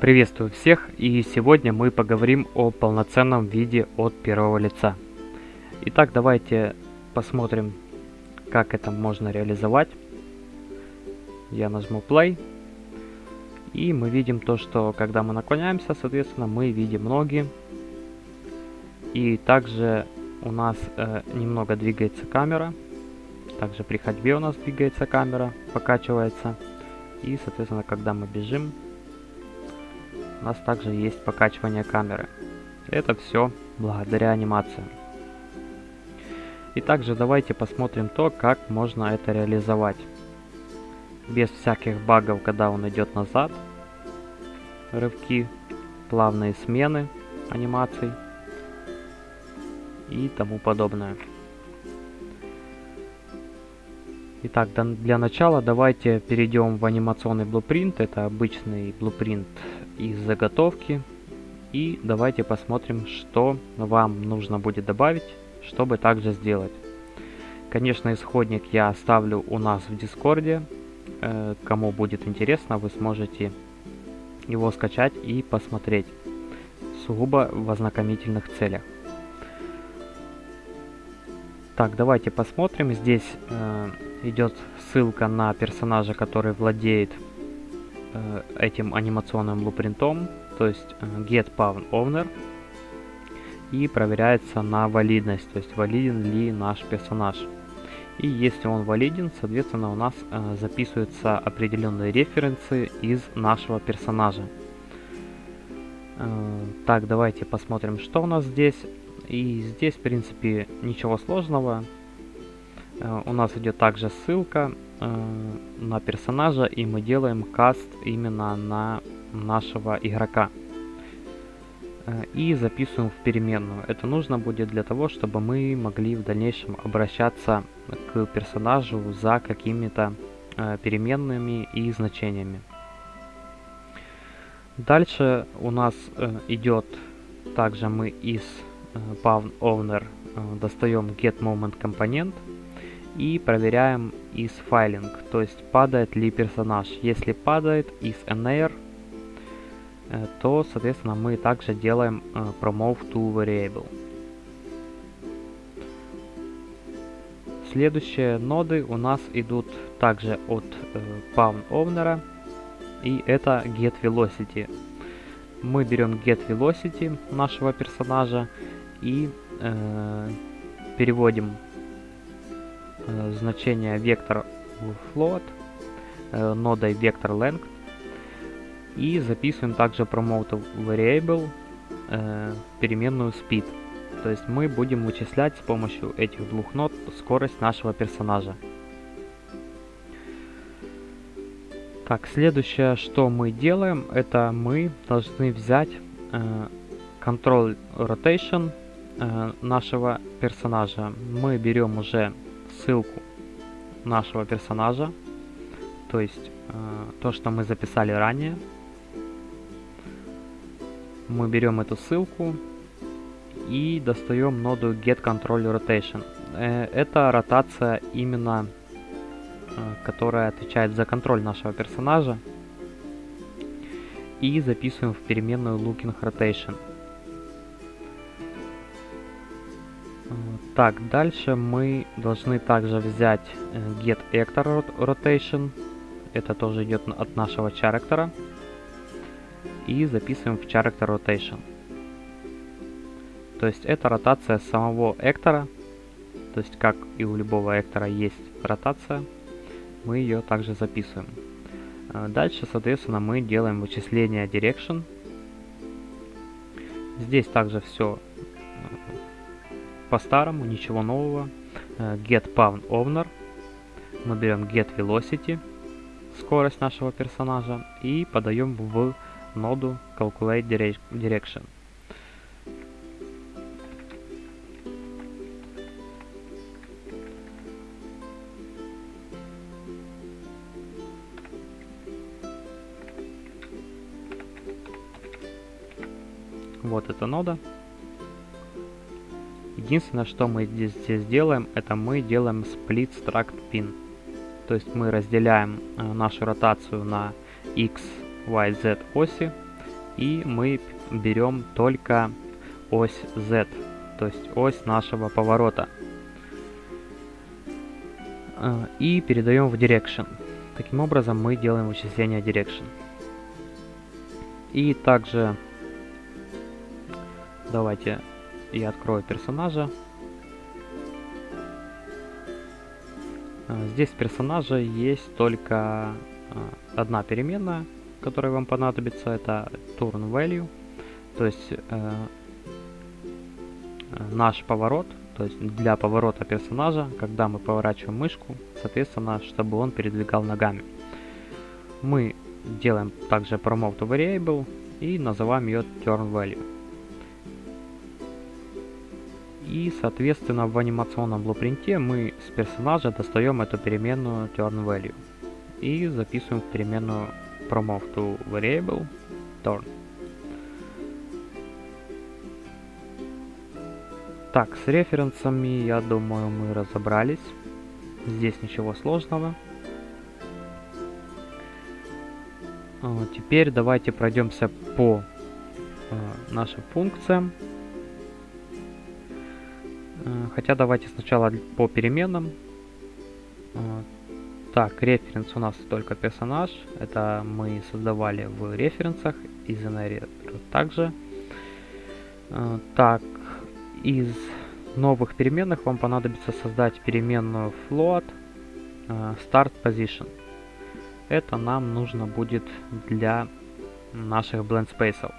Приветствую всех и сегодня мы поговорим о полноценном виде от первого лица. Итак, давайте посмотрим, как это можно реализовать. Я нажму play и мы видим то, что когда мы наклоняемся, соответственно, мы видим ноги. И также у нас э, немного двигается камера. Также при ходьбе у нас двигается камера, покачивается. И, соответственно, когда мы бежим, у нас также есть покачивание камеры. Это все благодаря анимации. И также давайте посмотрим то, как можно это реализовать. Без всяких багов, когда он идет назад. Рывки, плавные смены анимаций и тому подобное. Итак, для начала давайте перейдем в анимационный blueprint. Это обычный blueprint из заготовки. И давайте посмотрим, что вам нужно будет добавить, чтобы также сделать. Конечно, исходник я оставлю у нас в Дискорде. Э, кому будет интересно, вы сможете его скачать и посмотреть. Сугубо в ознакомительных целях. Так, давайте посмотрим. Здесь э, идет ссылка на персонажа, который владеет этим анимационным блупринтом, то есть э, get pawn owner, и проверяется на валидность, то есть валиден ли наш персонаж. И если он валиден, соответственно, у нас э, записываются определенные референсы из нашего персонажа. Э, так, давайте посмотрим, что у нас здесь. И здесь, в принципе, ничего сложного. Э, у нас идет также ссылка э, на персонажа, и мы делаем каст именно на нашего игрока. Э, и записываем в переменную. Это нужно будет для того, чтобы мы могли в дальнейшем обращаться к персонажу за какими-то переменными и значениями. Дальше у нас идет также мы из Pawn Owner достаем getMomentComponent компонент и проверяем из файлинг, то есть падает ли персонаж. Если падает из NR, э, то, соответственно, мы также делаем э, promote to variable. Следующие ноды у нас идут также от э, Pawn Owner, и это Get Velocity. Мы берем Get Velocity нашего персонажа и э, переводим Э, значение вектор float, э, нодой vector length. И записываем также promote variable э, переменную speed. То есть мы будем вычислять с помощью этих двух нод скорость нашего персонажа. Так, следующее, что мы делаем, это мы должны взять э, control rotation э, нашего персонажа. Мы берем уже ссылку нашего персонажа, то есть э, то, что мы записали ранее. Мы берем эту ссылку и достаем ноду Get Control Rotation. Э, это ротация именно, э, которая отвечает за контроль нашего персонажа. И записываем в переменную Looking Rotation. Так, дальше мы должны также взять э, get actor rotation. Это тоже идет от нашего character. И записываем в character rotation. То есть это ротация самого эктора. То есть как и у любого эктора есть ротация. Мы ее также записываем. Э, дальше, соответственно, мы делаем вычисление direction. Здесь также все по-старому, ничего нового. Э, get Pawn Owner. Мы берем Get Velocity, скорость нашего персонажа, и подаем в ноду Calculate Direction. Вот эта нода. Единственное, что мы здесь, здесь делаем, это мы делаем split struct pin. То есть мы разделяем э, нашу ротацию на x, y, z оси и мы берем только ось Z, то есть ось нашего поворота. Э, и передаем в Direction. Таким образом мы делаем вычисление Direction. И также давайте я открою персонажа. Э, здесь в персонаже есть только э, одна переменная, которая вам понадобится, это turn value, то есть э, наш поворот, то есть для поворота персонажа, когда мы поворачиваем мышку, соответственно, чтобы он передвигал ногами. Мы делаем также promote variable и называем ее turn value. И, соответственно, в анимационном блупринте мы с персонажа достаем эту переменную turn value и записываем в переменную promote to variable turn. Так, с референсами, я думаю, мы разобрались. Здесь ничего сложного. А, теперь давайте пройдемся по а, нашим функциям. А, хотя давайте сначала по переменным. Так, референс у нас только персонаж. Это мы создавали в референсах и generator также. Так, из новых переменных вам понадобится создать переменную float start position. Это нам нужно будет для наших blend space.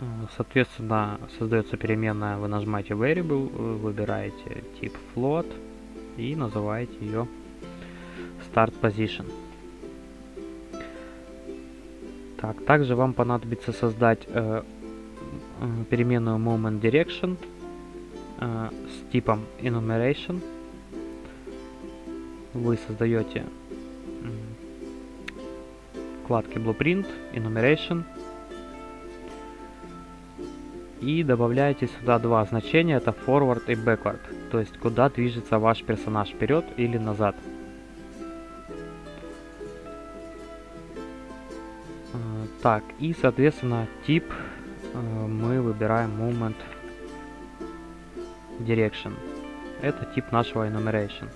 Э, соответственно, создается переменная, вы нажимаете variable, выбираете тип float и называете ее start position. Так, также вам понадобится создать э, переменную moment direction э, с типом enumeration. Вы создаете вкладки blueprint, enumeration и добавляете сюда два значения, это forward и backward, то есть куда движется ваш персонаж, вперед или назад. Э, так, и соответственно тип Э, мы выбираем moment direction. Это тип нашего enumeration.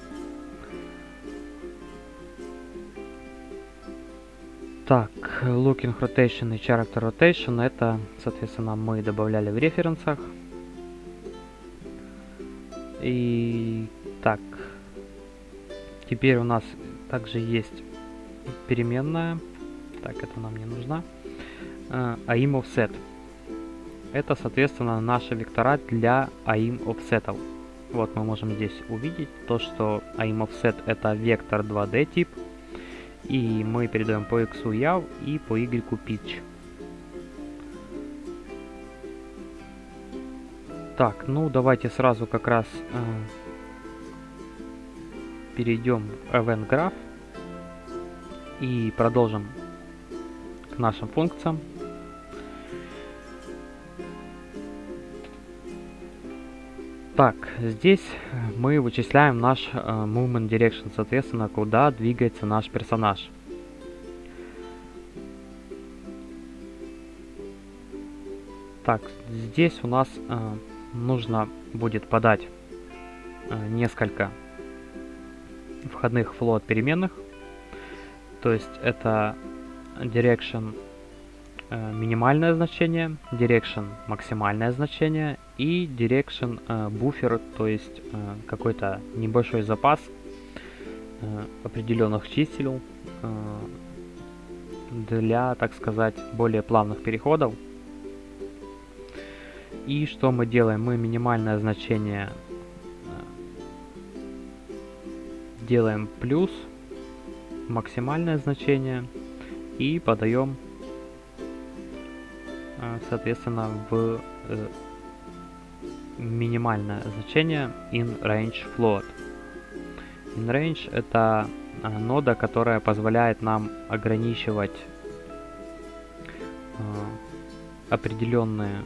Так, looking rotation и character rotation это, соответственно, мы добавляли в референсах. И так, теперь у нас также есть переменная, так, это нам не нужна, uh, aim offset. Это, соответственно, наши вектора для AIM offset. Вот мы можем здесь увидеть то, что AIM offset это вектор 2D тип. И мы передаем по x яв и по y pitch. Так, ну давайте сразу как раз э, перейдем в event graph и продолжим к нашим функциям. Так, здесь мы вычисляем наш э, movement direction, соответственно, куда двигается наш персонаж. Так, здесь у нас э, нужно будет подать э, несколько входных float переменных. То есть это direction э, минимальное значение, direction максимальное значение и direction э, буфер, то есть э, какой-то небольшой запас э, определенных чисел э, для, так сказать, более плавных переходов. И что мы делаем? Мы минимальное значение э, делаем плюс максимальное значение и подаем э, соответственно в э, минимальное значение in range float. In range это а, нода, которая позволяет нам ограничивать э, определенные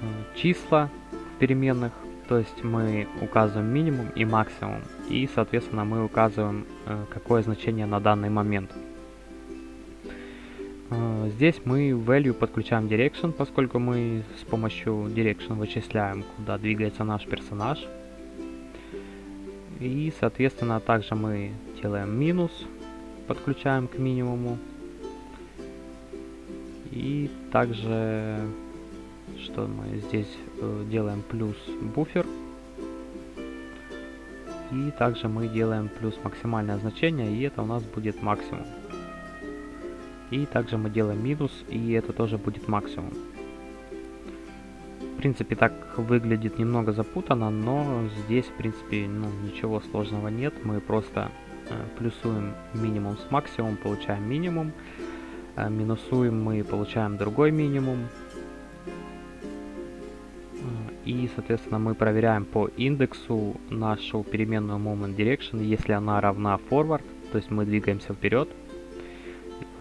э, числа в переменных. То есть мы указываем минимум и максимум. И, соответственно, мы указываем, э, какое значение на данный момент. Э, здесь мы value подключаем direction, поскольку мы с помощью direction вычисляем, куда двигается наш персонаж. И, соответственно, также мы делаем минус, подключаем к минимуму. И также, что мы здесь э, делаем плюс буфер. И также мы делаем плюс максимальное значение, и это у нас будет максимум. И также мы делаем минус, и это тоже будет максимум. В принципе, так выглядит немного запутанно, но здесь, в принципе, ну, ничего сложного нет. Мы просто э, плюсуем минимум с максимумом, получаем минимум. Э, минусуем мы, получаем другой минимум. Э, и, соответственно, мы проверяем по индексу нашу переменную moment direction, если она равна forward, то есть мы двигаемся вперед,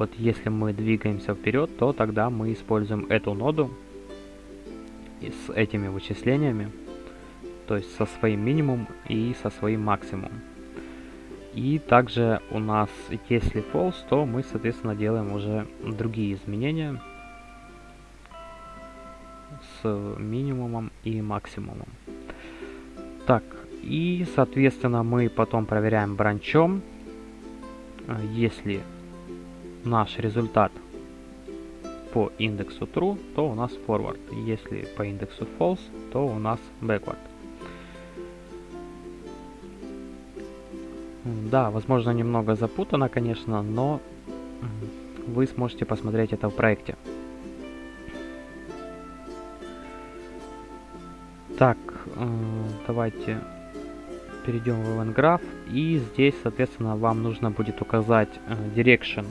вот если мы двигаемся вперед, то тогда мы используем эту ноду с этими вычислениями, то есть со своим минимум и со своим максимумом. И также у нас, если false, то мы, соответственно, делаем уже другие изменения с минимумом и максимумом. Так, и, соответственно, мы потом проверяем бранчом. Если наш результат по индексу true, то у нас forward. Если по индексу false, то у нас backward. Да, возможно немного запутано, конечно, но вы сможете посмотреть это в проекте. Так, э, давайте перейдем в Event Graph. И здесь, соответственно, вам нужно будет указать э, direction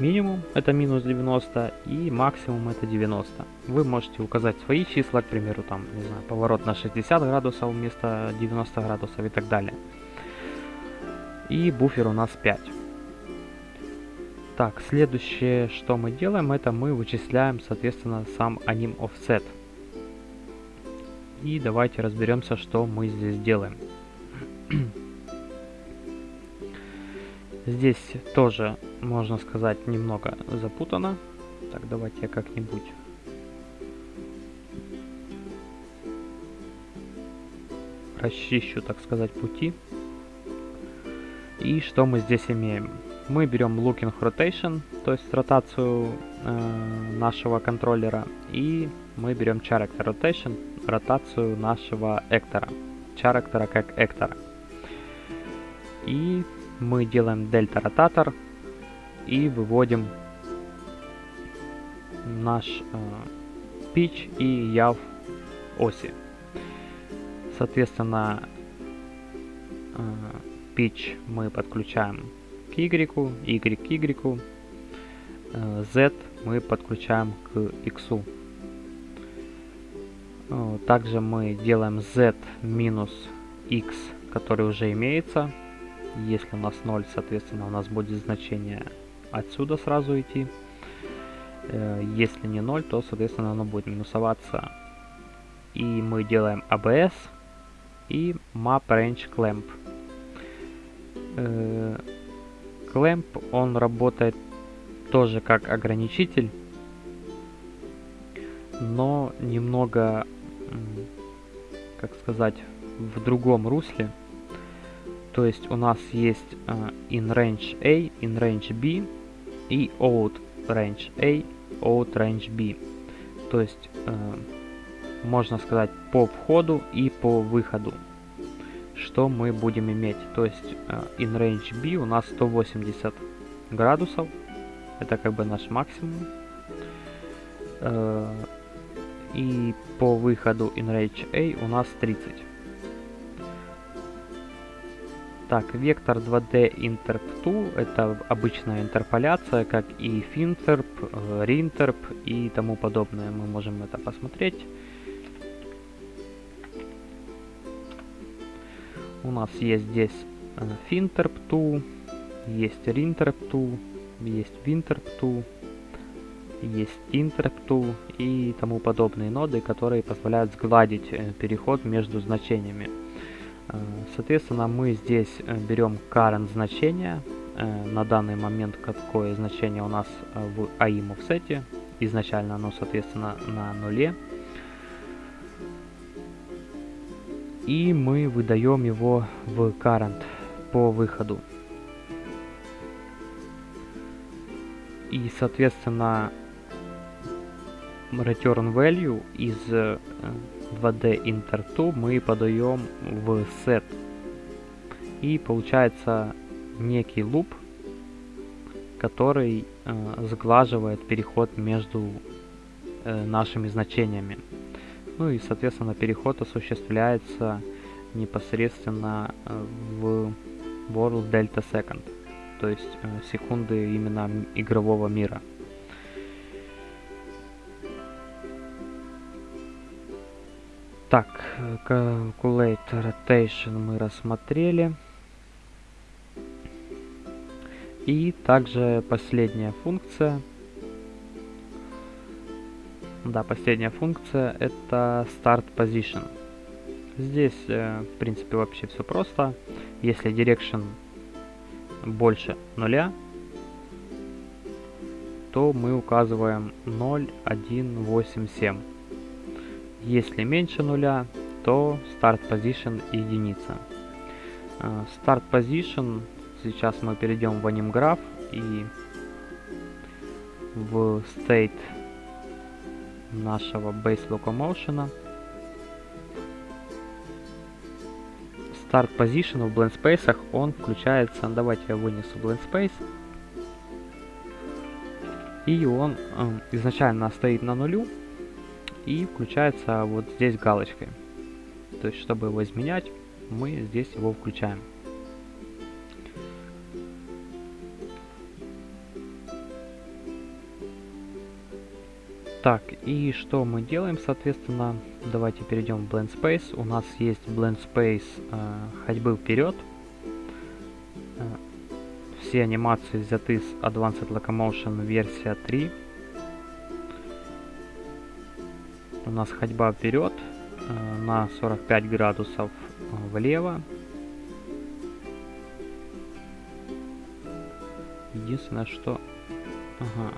минимум это минус 90 и максимум это 90. Вы можете указать свои числа, к примеру, там, не знаю, поворот на 60 градусов вместо 90 градусов и так далее. И буфер у нас 5. Так, следующее, что мы делаем, это мы вычисляем, соответственно, сам anim offset. И давайте разберемся, что мы здесь делаем. Здесь тоже, можно сказать, немного запутано. Так, давайте я как-нибудь... Расчищу, так сказать, пути. И что мы здесь имеем? Мы берем looking rotation, то есть ротацию э, нашего контроллера, и мы берем character rotation, ротацию нашего эктора, character как эктора. И мы делаем дельта ротатор и выводим наш э, pitch и яв оси. Соответственно, э, pitch мы подключаем к y, y к y, э, z мы подключаем к x. Э, также мы делаем z минус x, который уже имеется, если у нас 0, соответственно, у нас будет значение отсюда сразу идти. Э, если не 0, то, соответственно, оно будет минусоваться. И мы делаем ABS и Map Range Clamp. Э, clamp, он работает тоже как ограничитель, но немного, как сказать, в другом русле. То есть у нас есть uh, in range A, in range B и out range A, out range B. То есть uh, можно сказать по входу и по выходу. Что мы будем иметь? То есть uh, in range B у нас 180 градусов. Это как бы наш максимум. И по выходу in range A у нас 30. Так, вектор 2D Interp 2 это обычная интерполяция, как и Finterp, э, Rinterp и тому подобное. Мы можем это посмотреть. У нас есть здесь э, Finterp 2, есть Rinterp 2, есть Winterp 2, есть Interp 2 и тому подобные ноды, которые позволяют сгладить э, переход между значениями. Соответственно, мы здесь э, берем current значение, э, на данный момент какое значение у нас э, в AIM offset. Изначально оно, соответственно, на нуле. И мы выдаем его в current по выходу. И, соответственно, return value из 2D Inter 2 мы подаем в set. И получается некий луп, который э, сглаживает переход между э, нашими значениями. Ну и, соответственно, переход осуществляется непосредственно э, в World Delta Second, то есть э, секунды именно игрового мира. Так, Calculate Rotation мы рассмотрели. И также последняя функция. Да, последняя функция это Start Position. Здесь, э, в принципе, вообще все просто. Если Direction больше нуля, то мы указываем 0, 1, 8, 7. Если меньше нуля, то Start Position единица. Start Position, сейчас мы перейдем в AnimGraph и в State нашего Base Locomotion. Start Position в Blend Space он включается, давайте я вынесу Blend Space. И он э, изначально стоит на нулю, и включается вот здесь галочкой. То есть, чтобы его изменять, мы здесь его включаем. Так, и что мы делаем, соответственно, давайте перейдем в Blend Space. У нас есть Blend Space э, ходьбы вперед. Э, все анимации взяты с Advanced Locomotion версия 3. У нас ходьба вперед э, на 45 градусов э, влево. Единственное, что... Ага.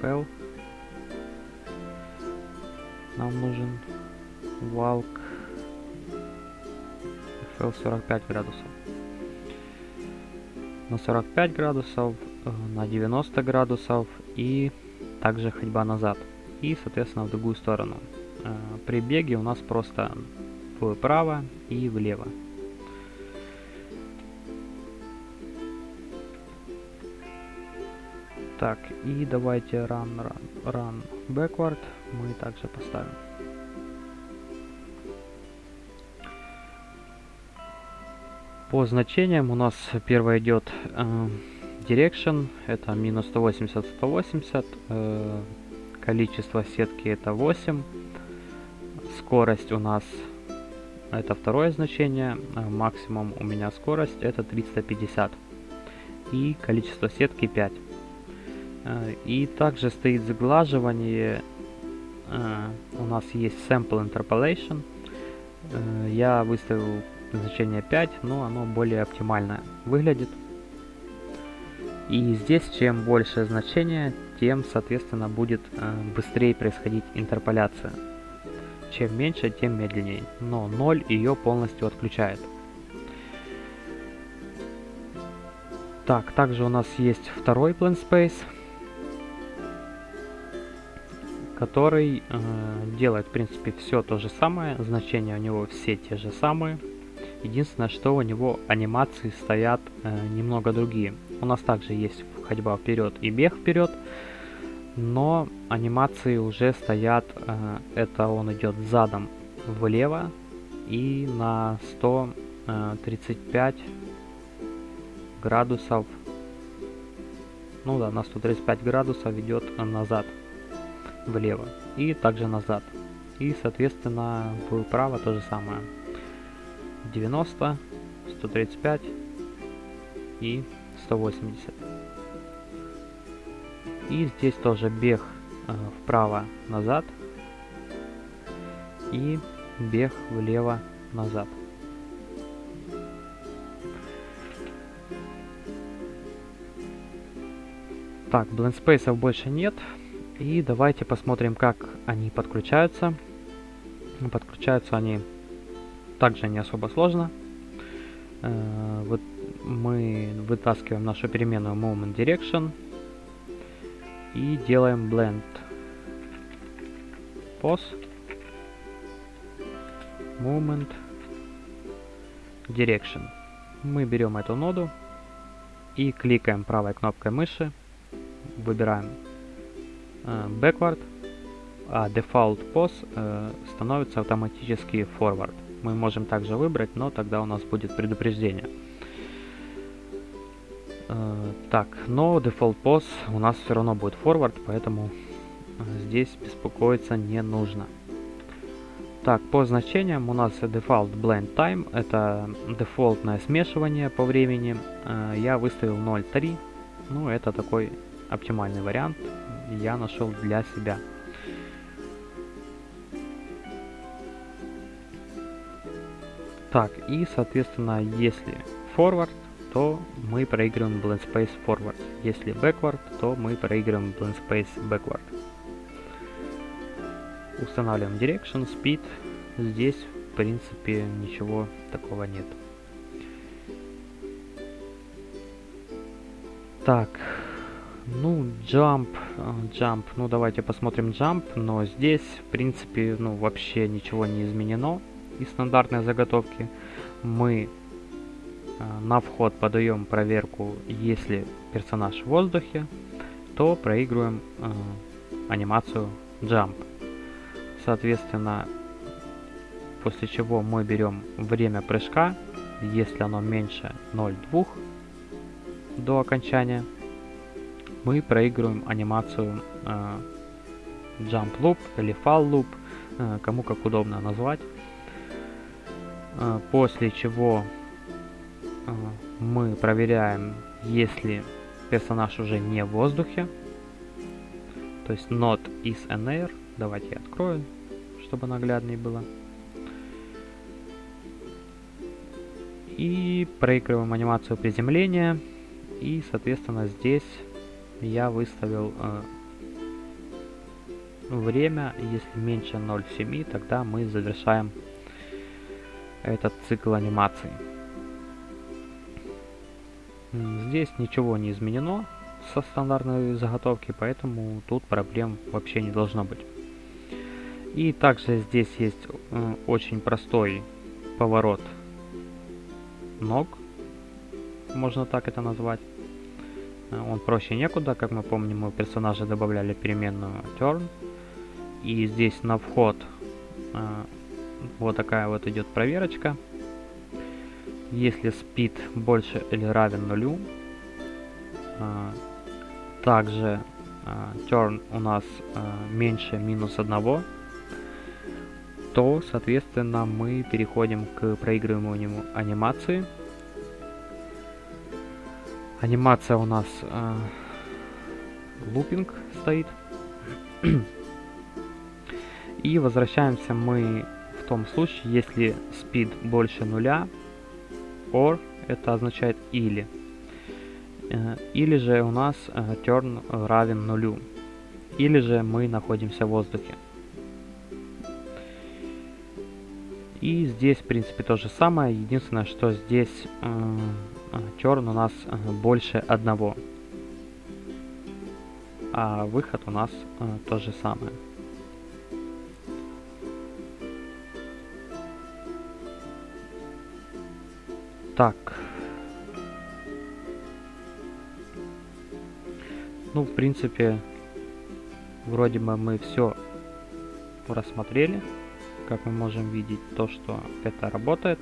FL. Нам нужен валк. FL 45 градусов. На 45 градусов, э, на 90 градусов и также ходьба назад и, соответственно, в другую сторону. Э, при беге у нас просто вправо и влево. Так, и давайте run, run, run backward мы также поставим. По значениям у нас первое идет э, direction, это минус 180, 180, э, Количество сетки это 8. Скорость у нас это второе значение. А максимум у меня скорость это 350. И количество сетки 5. А, и также стоит заглаживание. А, у нас есть Sample Interpolation. Я выставил значение 5, но оно более оптимально выглядит. И здесь чем больше значение, тем, соответственно, будет э, быстрее происходить интерполяция. Чем меньше, тем медленнее. Но 0 ее полностью отключает. Так, также у нас есть второй Plan Space, который э, делает, в принципе, все то же самое. Значения у него все те же самые. Единственное, что у него анимации стоят э, немного другие. У нас также есть ходьба вперед и бег вперед, но анимации уже стоят, э, это он идет задом влево и на 135 э, градусов, ну да, на 135 градусов идет назад влево и также назад. И соответственно вправо то же самое. 90, 135 и 180. И здесь тоже бег э, вправо-назад и бег влево-назад. Так, блендспейсов больше нет. И давайте посмотрим, как они подключаются. Подключаются они также не особо сложно. Э, вот мы вытаскиваем нашу переменную Moment Direction и делаем blend pose moment direction. Мы берем эту ноду и кликаем правой кнопкой мыши, выбираем э, backward, а default pose э, становится автоматически forward. Мы можем также выбрать, но тогда у нас будет предупреждение. Э, так, но default pose у нас все равно будет forward, поэтому э, здесь беспокоиться не нужно. Так, по значениям у нас default blend time, это дефолтное смешивание по времени. Э, я выставил 0.3, ну это такой оптимальный вариант, я нашел для себя. Так, и соответственно, если forward, то мы проигрываем blend space forward. Если backward, то мы проигрываем blend space backward. Устанавливаем direction, speed. Здесь, в принципе, ничего такого нет. Так, ну, jump, э, jump, ну давайте посмотрим jump, но здесь, в принципе, ну вообще ничего не изменено из стандартной заготовки. Мы на вход подаем проверку, если персонаж в воздухе, то проигрываем э, анимацию jump. Соответственно, после чего мы берем время прыжка, если оно меньше 0,2 до окончания, мы проигрываем анимацию э, jump loop или fall loop, э, кому как удобно назвать. После чего мы проверяем, если персонаж уже не в воздухе, то есть not is an air. Давайте я открою чтобы нагляднее было. И проигрываем анимацию приземления. И, соответственно, здесь я выставил э, время. Если меньше 0,7, тогда мы завершаем этот цикл анимации. Здесь ничего не изменено со стандартной заготовки, поэтому тут проблем вообще не должно быть. И также здесь есть очень простой поворот ног, можно так это назвать. Э, он проще некуда, как мы помним, мы персонажа добавляли переменную turn. И здесь на вход э, вот такая вот идет проверочка. Если speed больше или равен нулю, также turn у нас меньше минус одного то, соответственно, мы переходим к проигрыванию анимации. Анимация у нас лупинг стоит. И возвращаемся мы в том случае, если speed больше нуля, or это означает или. Э, или же у нас э, turn равен нулю. Или же мы находимся в воздухе. И здесь, в принципе, то же самое. Единственное, что здесь э, черн у нас больше одного. А выход у нас то же самое. Так. Ну, в принципе, вроде бы мы все рассмотрели как мы можем видеть, то, что это работает.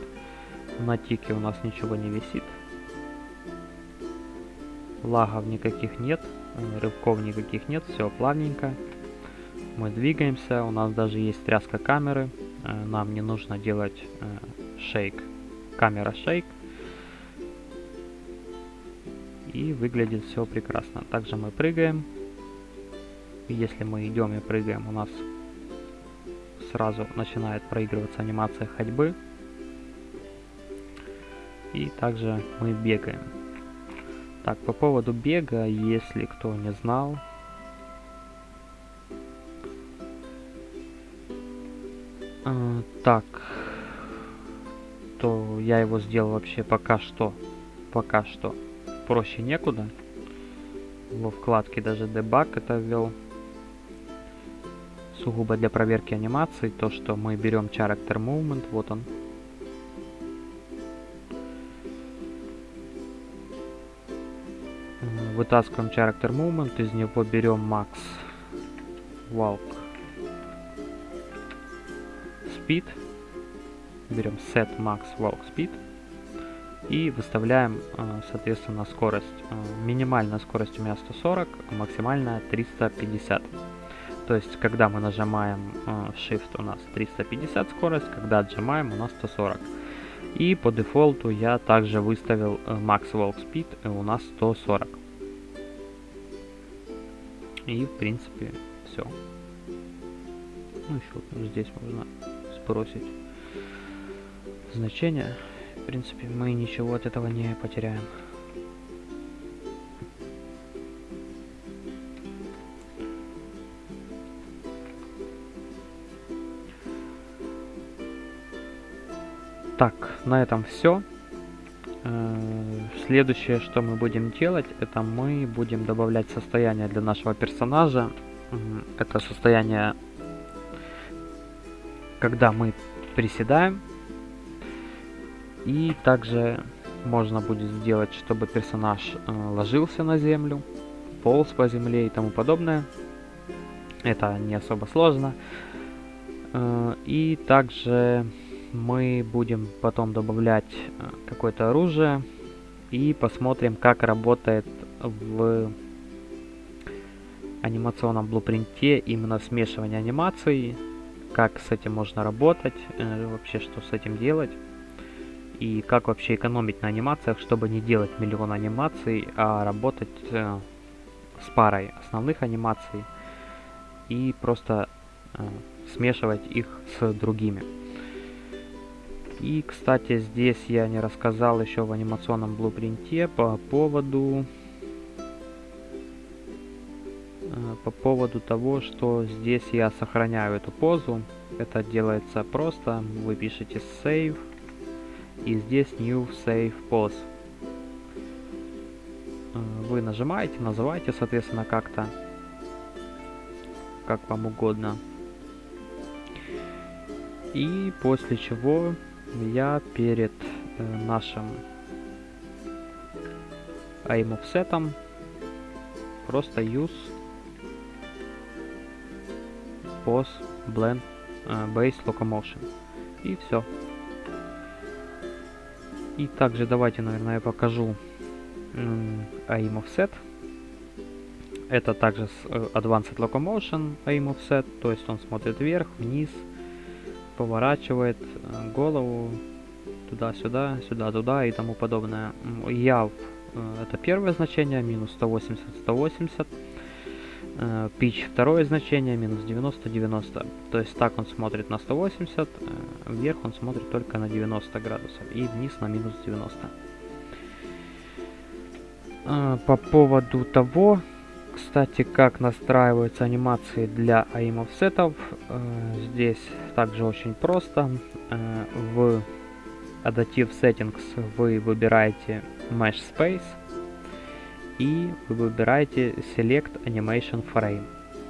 На тике у нас ничего не висит. Лагов никаких нет, э, рывков никаких нет, все плавненько. Мы двигаемся, у нас даже есть тряска камеры. Э, нам не нужно делать э, шейк, камера шейк. И выглядит все прекрасно. Также мы прыгаем. Если мы идем и прыгаем, у нас сразу начинает проигрываться анимация ходьбы. И также мы бегаем. Так, по поводу бега, если кто не знал. А, так, то я его сделал вообще пока что, пока что проще некуда. Во вкладке даже дебаг это ввел. Сугубо для проверки анимации, то что мы берем character movement, вот он, вытаскиваем character movement, из него берем max walk speed, берем set max walk speed и выставляем, э, соответственно, скорость. Э, минимальная скорость у меня 140, а максимальная 350. То есть, когда мы нажимаем э, Shift, у нас 350 скорость, когда отжимаем, у нас 140. И по дефолту я также выставил Max Walk Speed, и у нас 140. И, в принципе, все. Ну, еще вот здесь можно сбросить значение. В принципе, мы ничего от этого не потеряем. Так, на этом все. Э, следующее, что мы будем делать, это мы будем добавлять состояние для нашего персонажа. Это состояние, когда мы приседаем. И также можно будет сделать, чтобы персонаж э, ложился на землю, полз по земле и тому подобное. Это не особо сложно. Э, и также мы будем потом добавлять э, какое-то оружие и посмотрим, как работает в анимационном блупринте именно смешивание анимаций, как с этим можно работать, вообще что с этим делать и как вообще экономить на анимациях, чтобы не делать миллион анимаций, а работать э, с парой основных анимаций и просто смешивать их с другими. И, кстати, здесь я не рассказал еще в анимационном блупринте по поводу э, по поводу того, что здесь я сохраняю эту позу. Это делается просто. Вы пишете save и здесь new save pose. Э, вы нажимаете, называете, соответственно, как-то, как вам угодно. И после чего я перед э, нашим aim offset просто use pose blend э, base locomotion и все и также давайте наверное я покажу aim offset это также с э, advanced locomotion aim offset то есть он смотрит вверх вниз поворачивает э, голову туда-сюда, сюда-туда и тому подобное. Яв э, это первое значение, минус 180, 180. Pitch второе значение, минус 90, 90. То есть так он смотрит на 180, э, вверх он смотрит только на 90 градусов и вниз на минус 90. По поводу того, кстати, как настраиваются анимации для AIM офсетов. Э, здесь также очень просто. Э, в Adaptive Settings вы выбираете Mesh Space и вы выбираете Select Animation Frame.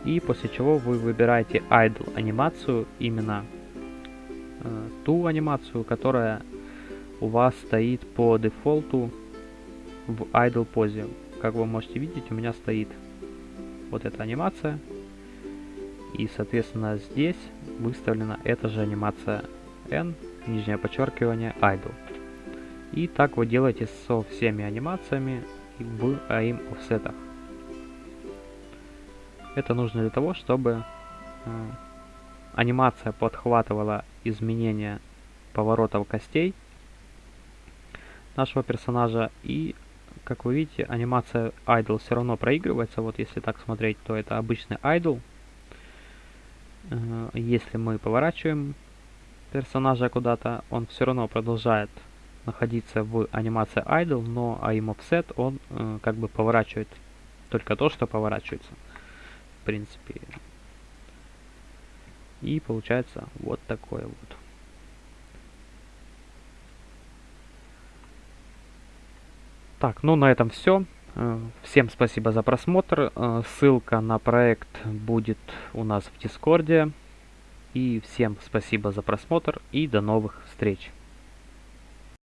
И после чего вы выбираете Idle анимацию, именно э, ту анимацию, которая у вас стоит по дефолту в Idle позе. Как вы можете видеть, у меня стоит вот эта анимация. И, соответственно, здесь выставлена эта же анимация N, нижнее подчеркивание, idle. И так вы делаете со всеми анимациями в AIM офсетах. Это нужно для того, чтобы э, анимация подхватывала изменения поворотов костей нашего персонажа и как вы видите, анимация idle все равно проигрывается. Вот если так смотреть, то это обычный idle. Э, если мы поворачиваем персонажа куда-то, он все равно продолжает находиться в анимации idle, но aim offset он э, как бы поворачивает только то, что поворачивается. В принципе. И получается вот такое вот. Так, ну на этом все. Э, всем спасибо за просмотр. Э, ссылка на проект будет у нас в Дискорде. И всем спасибо за просмотр и до новых встреч.